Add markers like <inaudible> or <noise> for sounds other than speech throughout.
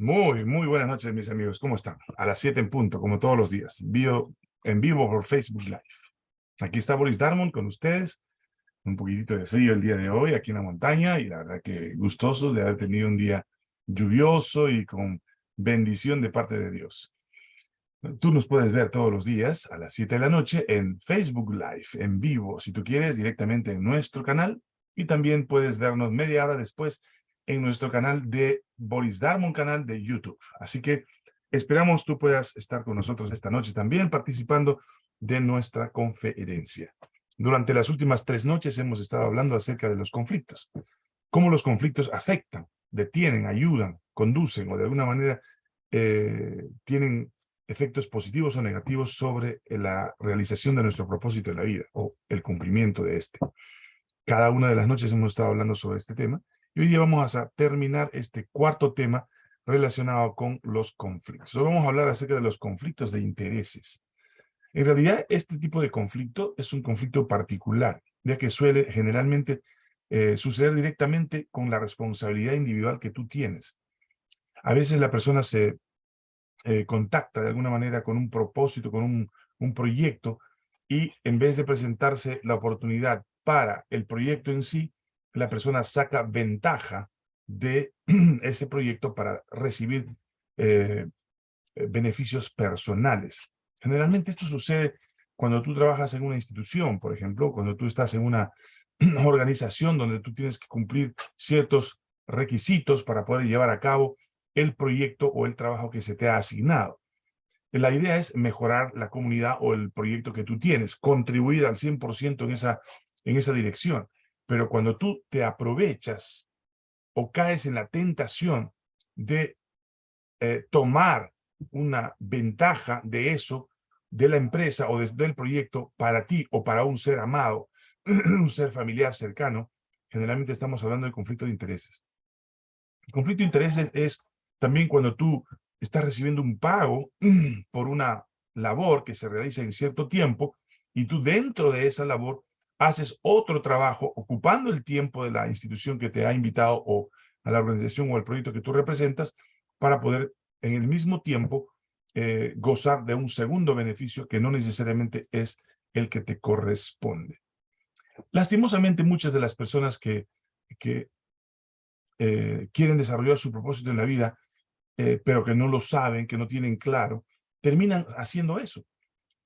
Muy, muy buenas noches, mis amigos. ¿Cómo están? A las 7 en punto, como todos los días. Vivo, en vivo por Facebook Live. Aquí está Boris Darmon con ustedes. Un poquitito de frío el día de hoy aquí en la montaña y la verdad que gustoso de haber tenido un día lluvioso y con bendición de parte de Dios. Tú nos puedes ver todos los días a las 7 de la noche en Facebook Live, en vivo, si tú quieres, directamente en nuestro canal. Y también puedes vernos media hora después en nuestro canal de Boris Darmon, canal de YouTube. Así que esperamos tú puedas estar con nosotros esta noche también participando de nuestra conferencia. Durante las últimas tres noches hemos estado hablando acerca de los conflictos. Cómo los conflictos afectan, detienen, ayudan, conducen o de alguna manera eh, tienen efectos positivos o negativos sobre la realización de nuestro propósito en la vida o el cumplimiento de este. Cada una de las noches hemos estado hablando sobre este tema y hoy día vamos a terminar este cuarto tema relacionado con los conflictos. Hoy vamos a hablar acerca de los conflictos de intereses. En realidad, este tipo de conflicto es un conflicto particular, ya que suele generalmente eh, suceder directamente con la responsabilidad individual que tú tienes. A veces la persona se eh, contacta de alguna manera con un propósito, con un, un proyecto, y en vez de presentarse la oportunidad para el proyecto en sí, la persona saca ventaja de <clears throat> ese proyecto para recibir eh, beneficios personales. Generalmente esto sucede cuando tú trabajas en una institución, por ejemplo, cuando tú estás en una <clears throat> organización donde tú tienes que cumplir ciertos requisitos para poder llevar a cabo el proyecto o el trabajo que se te ha asignado. La idea es mejorar la comunidad o el proyecto que tú tienes, contribuir al 100% en esa, en esa dirección. Pero cuando tú te aprovechas o caes en la tentación de eh, tomar una ventaja de eso, de la empresa o del proyecto para ti o para un ser amado, <clears throat> un ser familiar cercano, generalmente estamos hablando de conflicto de intereses. Conflicto de intereses es también cuando tú estás recibiendo un pago <clears throat> por una labor que se realiza en cierto tiempo y tú dentro de esa labor haces otro trabajo ocupando el tiempo de la institución que te ha invitado o a la organización o al proyecto que tú representas para poder en el mismo tiempo eh, gozar de un segundo beneficio que no necesariamente es el que te corresponde. Lastimosamente muchas de las personas que, eh, quieren desarrollar su propósito en la vida, eh, pero que no lo saben, que no tienen claro, terminan haciendo eso.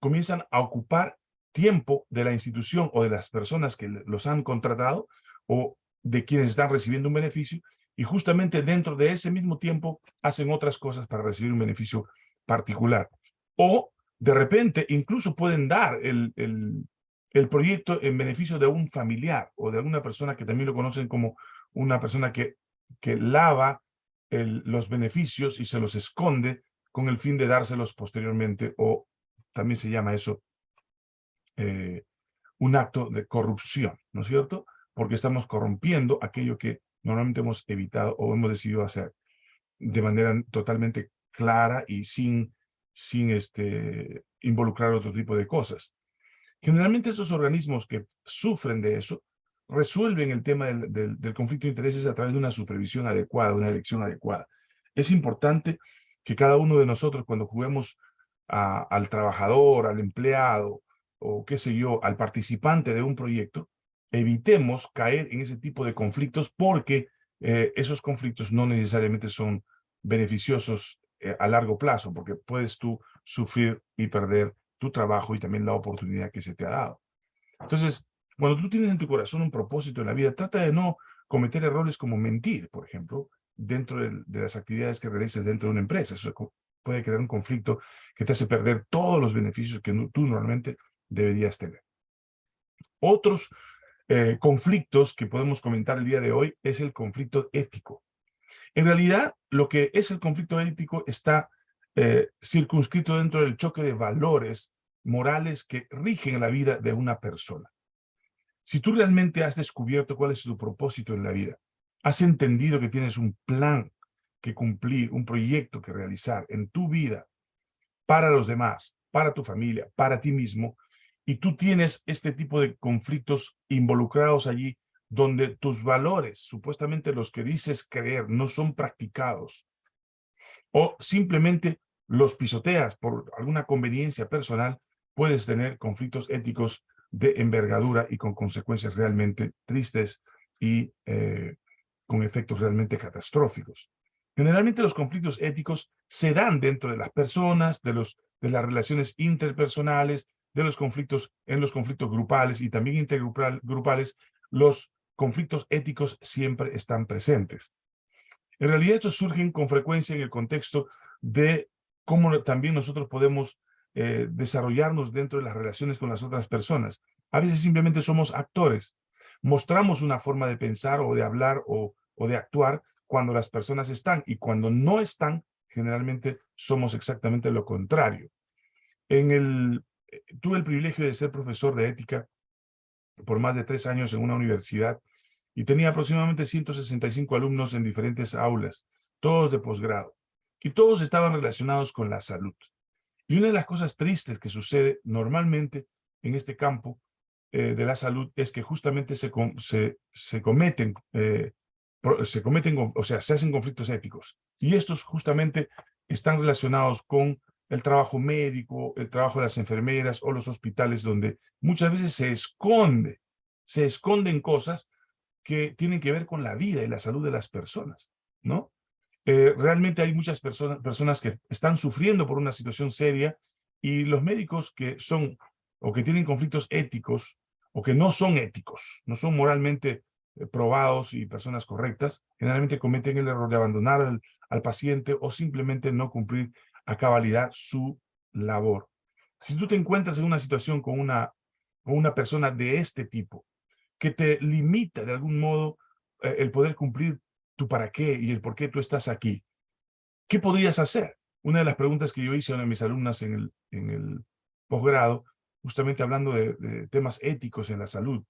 Comienzan a ocupar tiempo de la institución o de las personas que los han contratado o de quienes están recibiendo un beneficio y justamente dentro de ese mismo tiempo hacen otras cosas para recibir un beneficio particular. O de repente incluso pueden dar el, el, el proyecto en beneficio de un familiar o de alguna persona que también lo conocen como una persona que, que lava los beneficios y se los esconde con el fin de dárselos posteriormente o también se llama eso eh, un acto de corrupción, ¿no es cierto? Porque estamos corrompiendo aquello que normalmente hemos evitado o hemos decidido hacer de manera totalmente clara y sin, sin este, involucrar otro tipo de cosas. Generalmente esos organismos que sufren de eso resuelven el tema del, del, conflicto de intereses a través de una supervisión adecuada, una elección adecuada. Es importante que cada uno de nosotros cuando juguemos al trabajador, al empleado, o qué sé yo, al participante de un proyecto, evitemos caer en ese tipo de conflictos porque eh, esos conflictos no necesariamente son beneficiosos eh, a largo plazo, porque puedes tú sufrir y perder tu trabajo y también la oportunidad que se te ha dado. Entonces, cuando tú tienes en tu corazón un propósito en la vida, trata de no cometer errores como mentir, por ejemplo, dentro de, las actividades que realices dentro de una empresa. Eso puede crear un conflicto que te hace perder todos los beneficios que tú normalmente deberías tener. Otros eh, conflictos que podemos comentar el día de hoy es el conflicto ético. En realidad, lo que es el conflicto ético está eh, circunscrito dentro del choque de valores morales que rigen la vida de una persona. Si tú realmente has descubierto cuál es tu propósito en la vida, has entendido que tienes un plan que cumplir, un proyecto que realizar en tu vida para los demás, para tu familia, para ti mismo, y tú tienes este tipo de conflictos involucrados allí donde tus valores, supuestamente los que dices creer, no son practicados, o simplemente los pisoteas por alguna conveniencia personal, puedes tener conflictos éticos de envergadura y con consecuencias realmente tristes y eh, con efectos realmente catastróficos. Generalmente los conflictos éticos se dan dentro de las personas, de, los, de las relaciones interpersonales, de los conflictos, en los conflictos grupales y también intergrupales, los conflictos éticos siempre están presentes. En realidad estos surgen con frecuencia en el contexto de cómo también nosotros podemos eh, desarrollarnos dentro de las relaciones con las otras personas. A veces simplemente somos actores. Mostramos una forma de pensar o de hablar o, de actuar cuando las personas están y cuando no están, generalmente somos exactamente lo contrario. En el, tuve el privilegio de ser profesor de ética por más de tres años en una universidad y tenía aproximadamente 165 alumnos en diferentes aulas, todos de posgrado, y todos estaban relacionados con la salud. Y una de las cosas tristes que sucede normalmente en este campo eh, de la salud es que justamente se, se, se cometen, eh, se cometen, o sea, se hacen conflictos éticos. Y estos justamente están relacionados con el trabajo médico, el trabajo de las enfermeras o los hospitales, donde muchas veces se esconde, se esconden cosas que tienen que ver con la vida y la salud de las personas, ¿no? Eh, realmente hay muchas personas, personas que están sufriendo por una situación seria y los médicos que son o que tienen conflictos éticos o que no son éticos, no son moralmente eh, probados y personas correctas, generalmente cometen el error de abandonar al, al paciente o simplemente no cumplir a cabalidad su labor. Si tú te encuentras en una situación con una, con una persona de este tipo, que te limita de algún modo eh, el poder cumplir tu para qué y el por qué tú estás aquí. ¿Qué podrías hacer? Una de las preguntas que yo hice a una de mis alumnas en el, en el posgrado, justamente hablando de, temas éticos en la salud,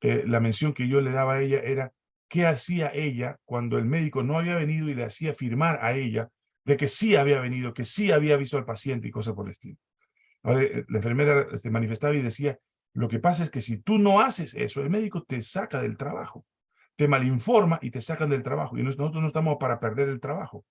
eh, la mención que yo le daba a ella era qué hacía ella cuando el médico no había venido y le hacía firmar a ella de que sí había venido, que sí había visto al paciente y cosas por el estilo. Eh, la enfermera se este, manifestaba y decía, lo que pasa es que si tú no haces eso, el médico te saca del trabajo te malinforma y te sacan del trabajo. Y nosotros no estamos para perder el trabajo.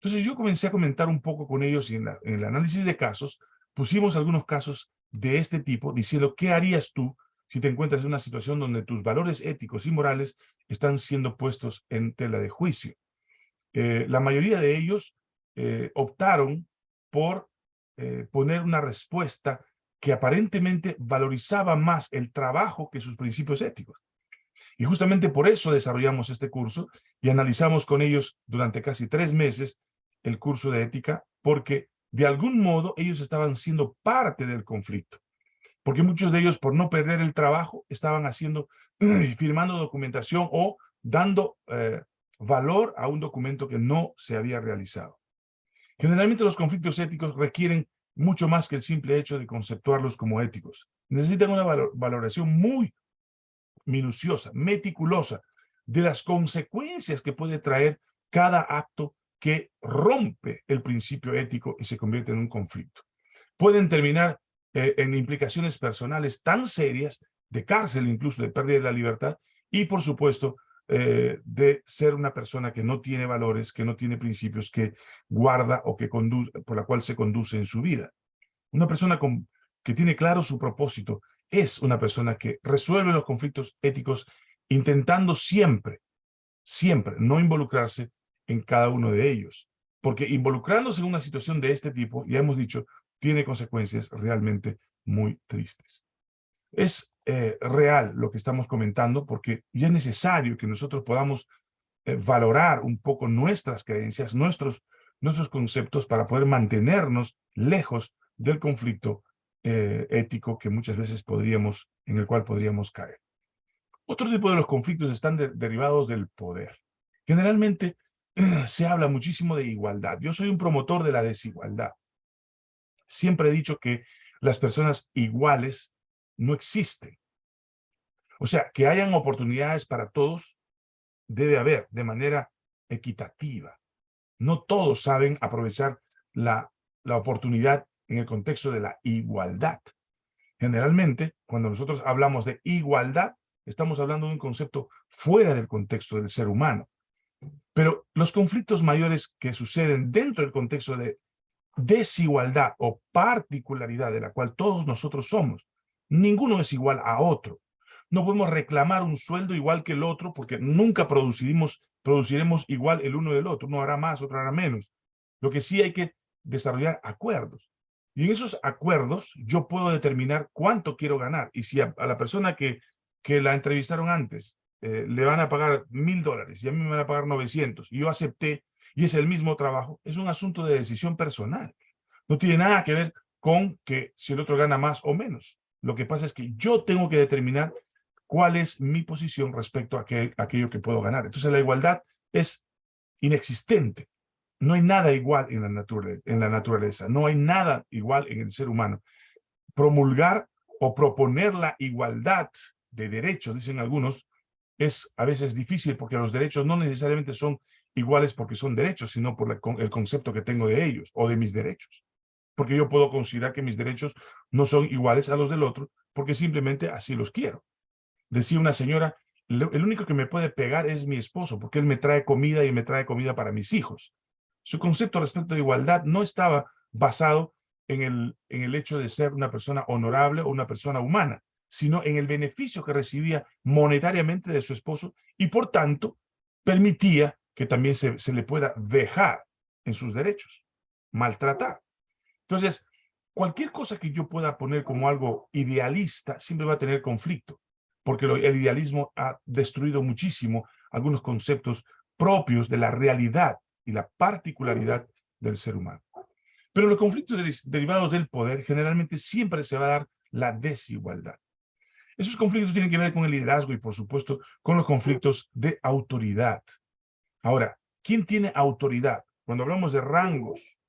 Entonces yo comencé a comentar un poco con ellos y en, el análisis de casos pusimos algunos casos de este tipo diciendo qué harías tú si te encuentras en una situación donde tus valores éticos y morales están siendo puestos en tela de juicio. Eh, la mayoría de ellos eh, optaron por eh, poner una respuesta que aparentemente valorizaba más el trabajo que sus principios éticos. Y justamente por eso desarrollamos este curso y analizamos con ellos durante casi tres meses el curso de ética, porque de algún modo ellos estaban siendo parte del conflicto. Porque muchos de ellos, por no perder el trabajo, estaban haciendo, <clears throat> firmando documentación o dando eh, valor a un documento que no se había realizado. Generalmente los conflictos éticos requieren mucho más que el simple hecho de conceptuarlos como éticos. Necesitan una valoración muy minuciosa, meticulosa, de las consecuencias que puede traer cada acto que rompe el principio ético y se convierte en un conflicto. Pueden terminar eh, en implicaciones personales tan serias, de cárcel incluso, de pérdida de la libertad, y por supuesto, eh, de ser una persona que no tiene valores, que no tiene principios, que guarda o que conduce, por la cual se conduce en su vida. Una persona que tiene claro su propósito es una persona que resuelve los conflictos éticos intentando siempre, siempre no involucrarse en cada uno de ellos. Porque involucrándose en una situación de este tipo, ya hemos dicho, tiene consecuencias realmente muy tristes. Es eh, real lo que estamos comentando porque ya es necesario que nosotros podamos eh, valorar un poco nuestras creencias, nuestros, nuestros conceptos para poder mantenernos lejos del conflicto eh, ético que muchas veces podríamos, en el cual podríamos caer. Otro tipo de los conflictos están derivados del poder. Generalmente <clears throat> se habla muchísimo de igualdad. Yo soy un promotor de la desigualdad. Siempre he dicho que las personas iguales no existen. O sea, que hayan oportunidades para todos, debe haber de manera equitativa. No todos saben aprovechar la, la oportunidad en el contexto de la igualdad. Generalmente, cuando nosotros hablamos de igualdad, estamos hablando de un concepto fuera del contexto del ser humano. Pero los conflictos mayores que suceden dentro del contexto de desigualdad o particularidad de la cual todos nosotros somos, ninguno es igual a otro. No podemos reclamar un sueldo igual que el otro porque nunca produciremos, produciremos igual el uno del otro. Uno hará más, otro hará menos. Lo que sí hay que desarrollar acuerdos. Y en esos acuerdos yo puedo determinar cuánto quiero ganar. Y si a, la persona que, que la entrevistaron antes eh, le van a pagar mil dólares y a mí me van a pagar 900 y yo acepté y es el mismo trabajo, es un asunto de decisión personal. No tiene nada que ver con que si el otro gana más o menos. Lo que pasa es que yo tengo que determinar cuál es mi posición respecto a, aquello que puedo ganar. Entonces la igualdad es inexistente. No hay nada igual en la, naturaleza, en la naturaleza, no hay nada igual en el ser humano. Promulgar o proponer la igualdad de derechos, dicen algunos, es a veces difícil porque los derechos no necesariamente son iguales porque son derechos, sino por el concepto que tengo de ellos o de mis derechos. Porque yo puedo considerar que mis derechos no son iguales a los del otro porque simplemente así los quiero. Decía una señora, el único que me puede pegar es mi esposo porque él me trae comida y me trae comida para mis hijos. Su concepto respecto de igualdad no estaba basado en el, en el hecho de ser una persona honorable o una persona humana, sino en el beneficio que recibía monetariamente de su esposo y por tanto permitía que también se, le pueda dejar en sus derechos, maltratar. Entonces, cualquier cosa que yo pueda poner como algo idealista siempre va a tener conflicto, porque el idealismo ha destruido muchísimo algunos conceptos propios de la realidad y la particularidad del ser humano. Pero los conflictos derivados del poder generalmente siempre se va a dar la desigualdad. Esos conflictos tienen que ver con el liderazgo y, por supuesto, con los conflictos de autoridad. Ahora, ¿quién tiene autoridad? Cuando hablamos de rangos,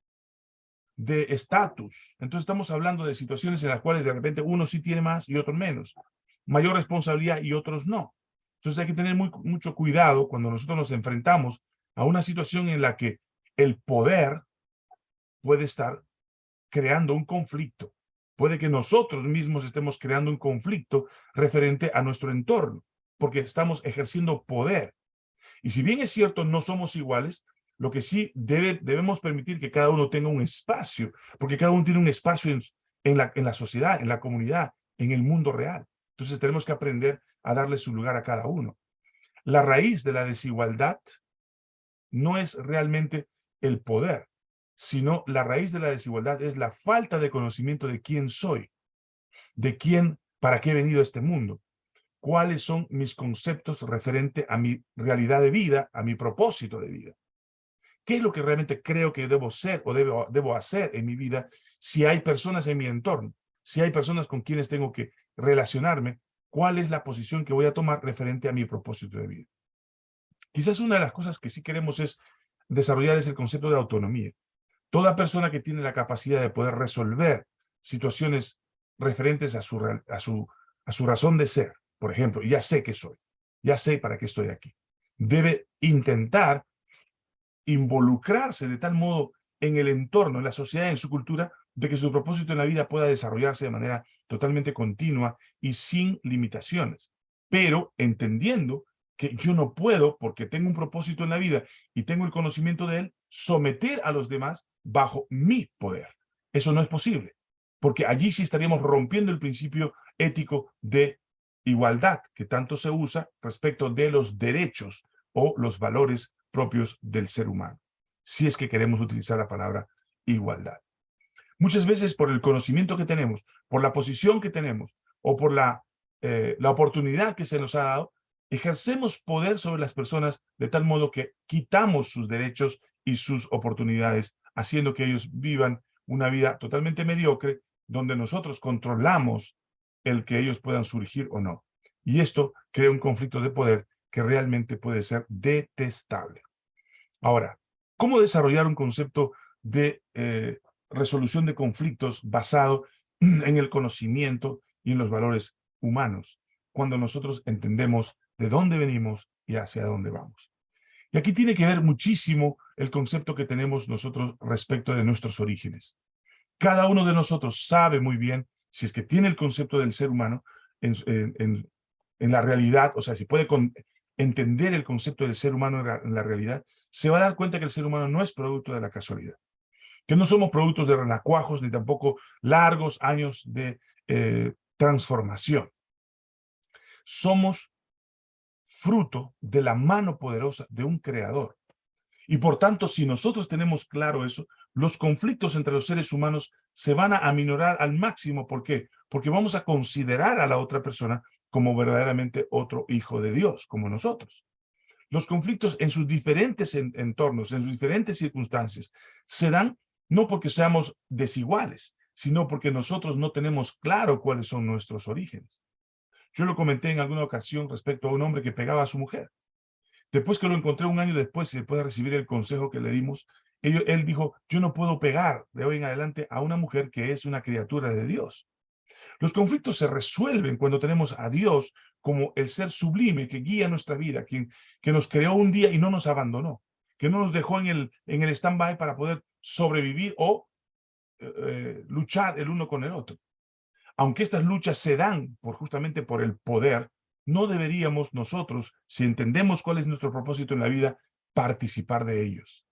de estatus, entonces estamos hablando de situaciones en las cuales de repente uno sí tiene más y otro menos. Mayor responsabilidad y otros no. Entonces hay que tener mucho cuidado cuando nosotros nos enfrentamos a una situación en la que el poder puede estar creando un conflicto. Puede que nosotros mismos estemos creando un conflicto referente a nuestro entorno, porque estamos ejerciendo poder. Y si bien es cierto, no somos iguales, lo que sí debe, debemos permitir que cada uno tenga un espacio, porque cada uno tiene un espacio en, la, en la sociedad, en la comunidad, en el mundo real. Entonces tenemos que aprender a darle su lugar a cada uno. La raíz de la desigualdad no es realmente el poder, sino la raíz de la desigualdad es la falta de conocimiento de quién soy, de quién, para qué he venido a este mundo cuáles son mis conceptos referente a mi realidad de vida, a mi propósito de vida. ¿Qué es lo que realmente creo que debo ser o debo, debo hacer en mi vida si hay personas en mi entorno? Si hay personas con quienes tengo que relacionarme, ¿cuál es la posición que voy a tomar referente a mi propósito de vida? Quizás una de las cosas que sí queremos es desarrollar es el concepto de autonomía. Toda persona que tiene la capacidad de poder resolver situaciones referentes a su, a su, a su razón de ser, por ejemplo, ya sé que soy, ya sé para qué estoy aquí. Debe intentar involucrarse de tal modo en el entorno, en la sociedad, en su cultura, de que su propósito en la vida pueda desarrollarse de manera totalmente continua y sin limitaciones, pero entendiendo que yo no puedo, porque tengo un propósito en la vida y tengo el conocimiento de él, someter a los demás bajo mi poder. Eso no es posible, porque allí sí estaríamos rompiendo el principio ético de igualdad que tanto se usa respecto de los derechos o los valores propios del ser humano, si es que queremos utilizar la palabra igualdad. Muchas veces por el conocimiento que tenemos, por la posición que tenemos o por la, eh, la oportunidad que se nos ha dado, ejercemos poder sobre las personas de tal modo que quitamos sus derechos y sus oportunidades, haciendo que ellos vivan una vida totalmente mediocre, donde nosotros controlamos el que ellos puedan surgir o no. Y esto crea un conflicto de poder que realmente puede ser detestable. Ahora, ¿cómo desarrollar un concepto de eh, resolución de conflictos basado <clears throat> en el conocimiento y en los valores humanos, cuando nosotros entendemos de dónde venimos y hacia dónde vamos? Y aquí tiene que ver muchísimo el concepto que tenemos nosotros respecto de nuestros orígenes. Cada uno de nosotros sabe muy bien si es que tiene el concepto del ser humano en, la realidad, o sea, si puede entender el concepto del ser humano en la realidad, se va a dar cuenta que el ser humano no es producto de la casualidad. Que no somos productos de renacuajos ni tampoco largos años de eh, transformación. Somos fruto de la mano poderosa de un creador. Y por tanto, si nosotros tenemos claro eso, los conflictos entre los seres humanos se van a aminorar al máximo. ¿Por qué? Porque vamos a considerar a la otra persona como verdaderamente otro hijo de Dios, como nosotros. Los conflictos en sus diferentes entornos, en sus diferentes circunstancias, se dan no porque seamos desiguales, sino porque nosotros no tenemos claro cuáles son nuestros orígenes. Yo lo comenté en alguna ocasión respecto a un hombre que pegaba a su mujer. Después que lo encontré un año después y después de recibir el consejo que le dimos, él, él dijo, yo no puedo pegar de hoy en adelante a una mujer que es una criatura de Dios. Los conflictos se resuelven cuando tenemos a Dios como el ser sublime que guía nuestra vida, quien, que nos creó un día y no nos abandonó, que no nos dejó en el, en el stand-by para poder sobrevivir o eh, eh, luchar el uno con el otro. Aunque estas luchas se dan por justamente por el poder, no deberíamos nosotros, si entendemos cuál es nuestro propósito en la vida, participar de ellos.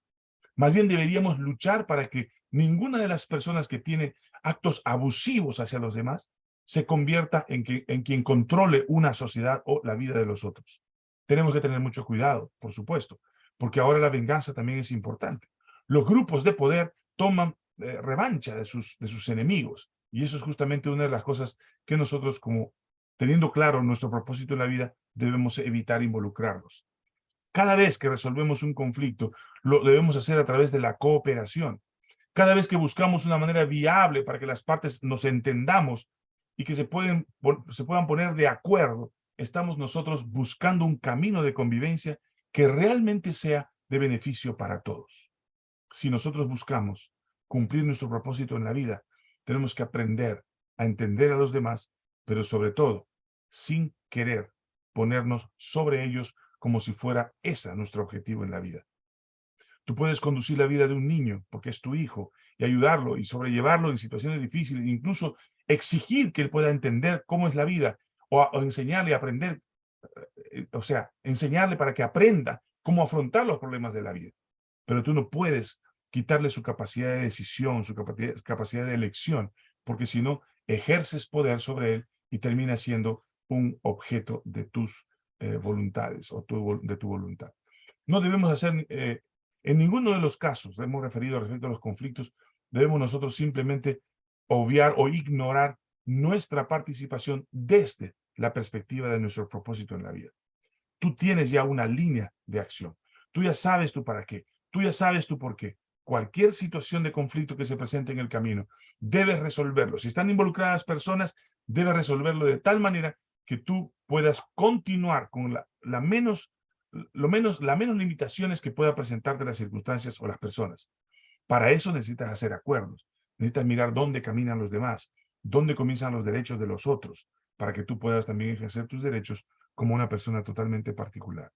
Más bien deberíamos luchar para que ninguna de las personas que tiene actos abusivos hacia los demás se convierta en, que, en quien controle una sociedad o la vida de los otros. Tenemos que tener mucho cuidado, por supuesto, porque ahora la venganza también es importante. Los grupos de poder toman eh, revancha de sus, de sus enemigos, y eso es justamente una de las cosas que nosotros, como teniendo claro nuestro propósito en la vida, debemos evitar involucrarnos. Cada vez que resolvemos un conflicto, lo debemos hacer a través de la cooperación. Cada vez que buscamos una manera viable para que las partes nos entendamos y que se, pueden, se puedan poner de acuerdo, estamos nosotros buscando un camino de convivencia que realmente sea de beneficio para todos. Si nosotros buscamos cumplir nuestro propósito en la vida, tenemos que aprender a entender a los demás, pero sobre todo, sin querer ponernos sobre ellos como si fuera ese nuestro objetivo en la vida. Tú puedes conducir la vida de un niño porque es tu hijo y ayudarlo y sobrellevarlo en situaciones difíciles, incluso exigir que él pueda entender cómo es la vida o, enseñarle a aprender, eh, o sea, enseñarle para que aprenda cómo afrontar los problemas de la vida. Pero tú no puedes quitarle su capacidad de decisión, su capacidad de elección, porque si no, ejerces poder sobre él y termina siendo un objeto de tus eh, voluntades o de tu voluntad. No debemos hacer eh, en ninguno de los casos, hemos referido respecto a los conflictos, debemos nosotros simplemente obviar o ignorar nuestra participación desde la perspectiva de nuestro propósito en la vida. Tú tienes ya una línea de acción. Tú ya sabes tú para qué. Tú ya sabes tú por qué. Cualquier situación de conflicto que se presente en el camino, debes resolverlo. Si están involucradas personas, debes resolverlo de tal manera que tú puedas continuar con la, la menos lo menos, la menos limitaciones que pueda presentarte las circunstancias o las personas. Para eso necesitas hacer acuerdos. Necesitas mirar dónde caminan los demás, dónde comienzan los derechos de los otros, para que tú puedas también ejercer tus derechos como una persona totalmente particular.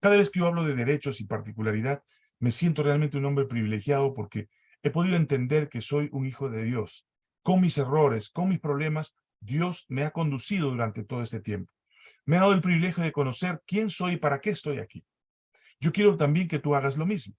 Cada vez que yo hablo de derechos y particularidad, me siento realmente un hombre privilegiado porque he podido entender que soy un hijo de Dios. Con mis errores, con mis problemas, Dios me ha conducido durante todo este tiempo me ha dado el privilegio de conocer quién soy y para qué estoy aquí. Yo quiero también que tú hagas lo mismo.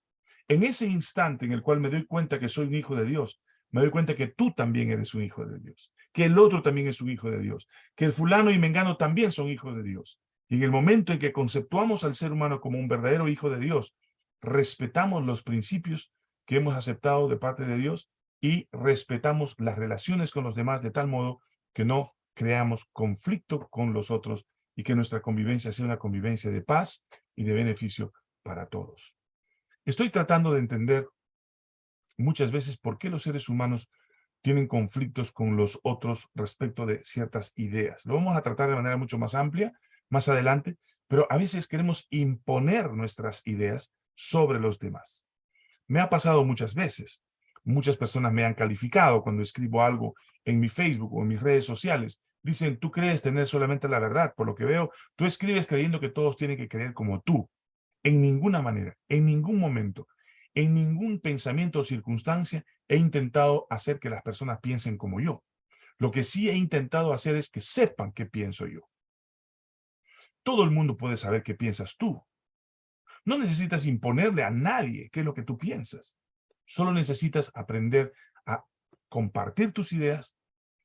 En ese instante en el cual me doy cuenta que soy un hijo de Dios, me doy cuenta que tú también eres un hijo de Dios, que el otro también es un hijo de Dios, que el fulano y mengano también son hijos de Dios. Y en el momento en que conceptuamos al ser humano como un verdadero hijo de Dios, respetamos los principios que hemos aceptado de parte de Dios y respetamos las relaciones con los demás de tal modo que no creamos conflicto con los otros y que nuestra convivencia sea una convivencia de paz y de beneficio para todos. Estoy tratando de entender muchas veces por qué los seres humanos tienen conflictos con los otros respecto de ciertas ideas. Lo vamos a tratar de manera mucho más amplia más adelante, pero a veces queremos imponer nuestras ideas sobre los demás. Me ha pasado muchas veces. Muchas personas me han calificado cuando escribo algo en mi Facebook o en mis redes sociales Dicen, tú crees tener solamente la verdad. Por lo que veo, tú escribes creyendo que todos tienen que creer como tú. En ninguna manera, en ningún momento, en ningún pensamiento o circunstancia he intentado hacer que las personas piensen como yo. Lo que sí he intentado hacer es que sepan qué pienso yo. Todo el mundo puede saber qué piensas tú. No necesitas imponerle a nadie qué es lo que tú piensas. Solo necesitas aprender a compartir tus ideas.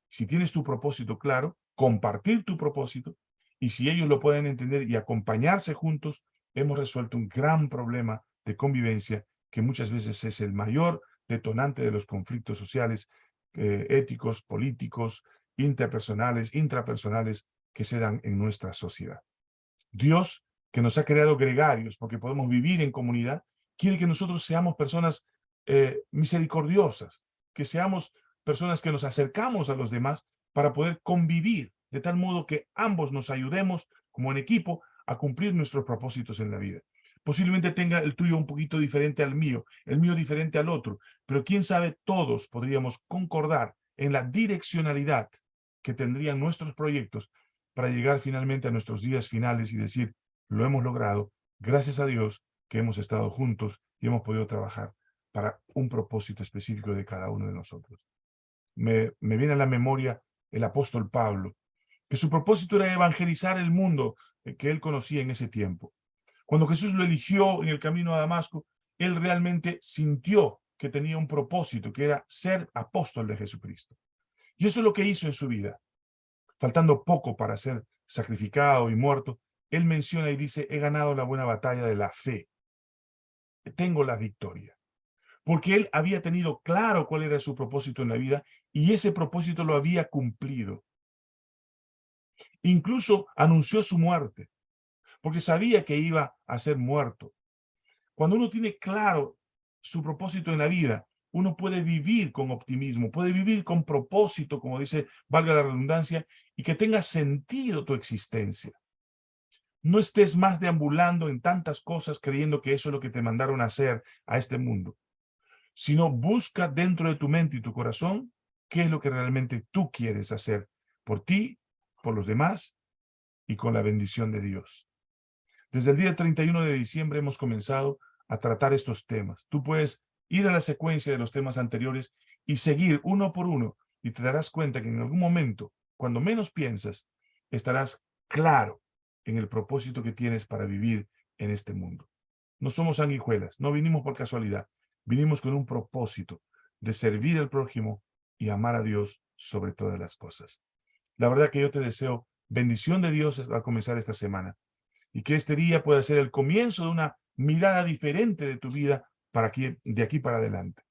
Si tienes tu propósito claro, compartir tu propósito. Y si ellos lo pueden entender y acompañarse juntos, hemos resuelto un gran problema de convivencia que muchas veces es el mayor detonante de los conflictos sociales, eh, éticos, políticos, interpersonales, intrapersonales que se dan en nuestra sociedad. Dios, que nos ha creado gregarios porque podemos vivir en comunidad, quiere que nosotros seamos personas eh, misericordiosas, que seamos personas que nos acercamos a los demás para poder convivir, de tal modo que ambos nos ayudemos como en equipo a cumplir nuestros propósitos en la vida. Posiblemente tenga el tuyo un poquito diferente al mío, el mío diferente al otro, pero quién sabe, todos podríamos concordar en la direccionalidad que tendrían nuestros proyectos para llegar finalmente a nuestros días finales y decir, lo hemos logrado, gracias a Dios que hemos estado juntos y hemos podido trabajar para un propósito específico de cada uno de nosotros. Me, viene a la memoria el apóstol Pablo, que su propósito era evangelizar el mundo que él conocía en ese tiempo. Cuando Jesús lo eligió en el camino a Damasco, él realmente sintió que tenía un propósito, que era ser apóstol de Jesucristo. Y eso es lo que hizo en su vida. Faltando poco para ser sacrificado y muerto, él menciona y dice, he ganado la buena batalla de la fe. Tengo la victoria. Porque él había tenido claro cuál era su propósito en la vida y ese propósito lo había cumplido. Incluso anunció su muerte, porque sabía que iba a ser muerto. Cuando uno tiene claro su propósito en la vida, uno puede vivir con optimismo, puede vivir con propósito, como dice, valga la redundancia, y que tenga sentido tu existencia. No estés más deambulando en tantas cosas creyendo que eso es lo que te mandaron a hacer a este mundo, sino busca dentro de tu mente y tu corazón qué es lo que realmente tú quieres hacer por ti, por los demás y con la bendición de Dios. Desde el día 31 de diciembre hemos comenzado a tratar estos temas. Tú puedes ir a la secuencia de los temas anteriores y seguir uno por uno y te darás cuenta que en algún momento, cuando menos piensas, estarás claro en el propósito que tienes para vivir en este mundo. No somos sanguijuelas, no vinimos por casualidad, vinimos con un propósito de servir al prójimo y amar a Dios sobre todas las cosas. La verdad que yo te deseo bendición de Dios al comenzar esta semana y que este día pueda ser el comienzo de una mirada diferente de tu vida para aquí, de aquí para adelante.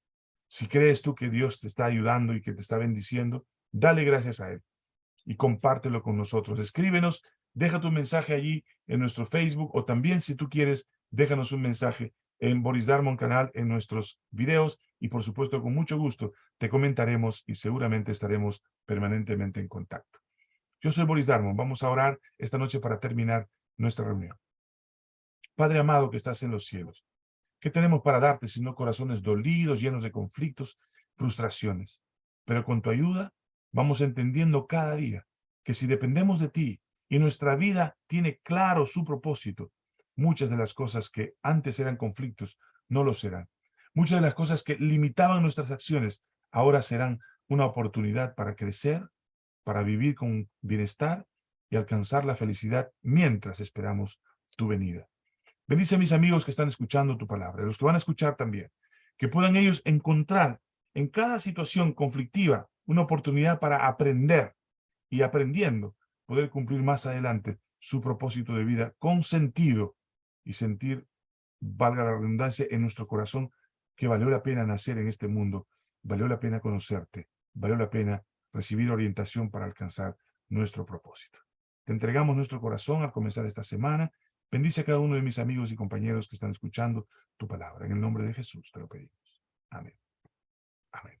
Si crees tú que Dios te está ayudando y que te está bendiciendo, dale gracias a Él y compártelo con nosotros. Escríbenos, deja tu mensaje allí en nuestro Facebook o también si tú quieres, déjanos un mensaje en Boris Darmon Canal en nuestros videos y por supuesto con mucho gusto te comentaremos y seguramente estaremos permanentemente en contacto. Yo soy Boris Darmon. Vamos a orar esta noche para terminar nuestra reunión. Padre amado que estás en los cielos, ¿qué tenemos para darte sino corazones dolidos, llenos de conflictos, frustraciones? Pero con tu ayuda vamos entendiendo cada día que si dependemos de ti y nuestra vida tiene claro su propósito, muchas de las cosas que antes eran conflictos no lo serán. Muchas de las cosas que limitaban nuestras acciones ahora serán una oportunidad para crecer, para vivir con bienestar y alcanzar la felicidad mientras esperamos tu venida. Bendice a mis amigos que están escuchando tu palabra, los que van a escuchar también, que puedan ellos encontrar en cada situación conflictiva una oportunidad para aprender y aprendiendo poder cumplir más adelante su propósito de vida con sentido y sentir, valga la redundancia, en nuestro corazón que valió la pena nacer en este mundo, valió la pena conocerte, valió la pena recibir orientación para alcanzar nuestro propósito. Te entregamos nuestro corazón al comenzar esta semana. Bendice a cada uno de mis amigos y compañeros que están escuchando tu palabra. En el nombre de Jesús te lo pedimos. Amén. Amén.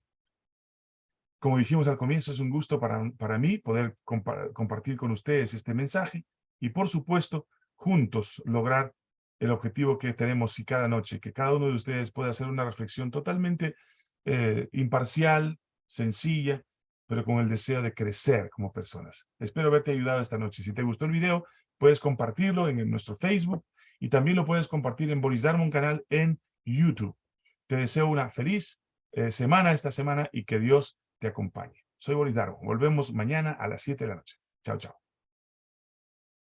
Como dijimos al comienzo, es un gusto para, para mí poder compartir con ustedes este mensaje y, por supuesto, juntos lograr el objetivo que tenemos y cada noche, que cada uno de ustedes pueda hacer una reflexión totalmente eh, imparcial, sencilla, pero con el deseo de crecer como personas. Espero haberte ayudado esta noche. Si te gustó el video, puedes compartirlo en, nuestro Facebook y también lo puedes compartir en Boris Darmon canal en YouTube. Te deseo una feliz eh, semana esta semana y que Dios te acompañe. Soy Boris Darmon. Volvemos mañana a las 7 de la noche. Chao, chao.